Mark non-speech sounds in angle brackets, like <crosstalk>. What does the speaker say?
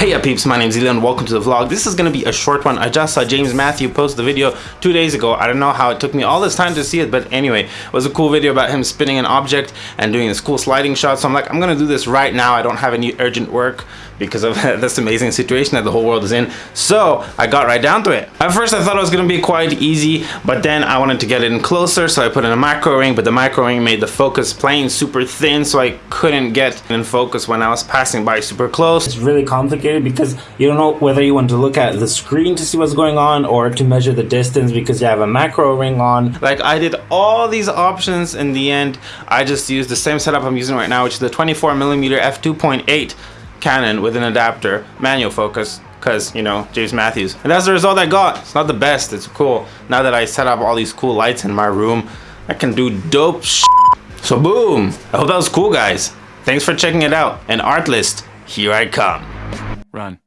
Hey up peeps, my name is Elian, welcome to the vlog. This is going to be a short one. I just saw James Matthew post the video two days ago. I don't know how it took me all this time to see it, but anyway, it was a cool video about him spinning an object and doing this cool sliding shot. So I'm like, I'm going to do this right now. I don't have any urgent work because of <laughs> this amazing situation that the whole world is in. So I got right down to it. At first I thought it was going to be quite easy, but then I wanted to get in closer, so I put in a macro ring, but the macro ring made the focus plane super thin, so I couldn't get in focus when I was passing by super close. It's really complicated because you don't know whether you want to look at the screen to see what's going on or to measure the distance because you have a macro ring on. Like I did all these options in the end. I just used the same setup I'm using right now, which is the 24 millimeter f2.8 Canon with an adapter, manual focus, because you know James Matthews. And that's the result I got. It's not the best. It's cool. Now that I set up all these cool lights in my room I can do dope so boom. I hope that was cool guys. Thanks for checking it out. And Artlist here I come Run.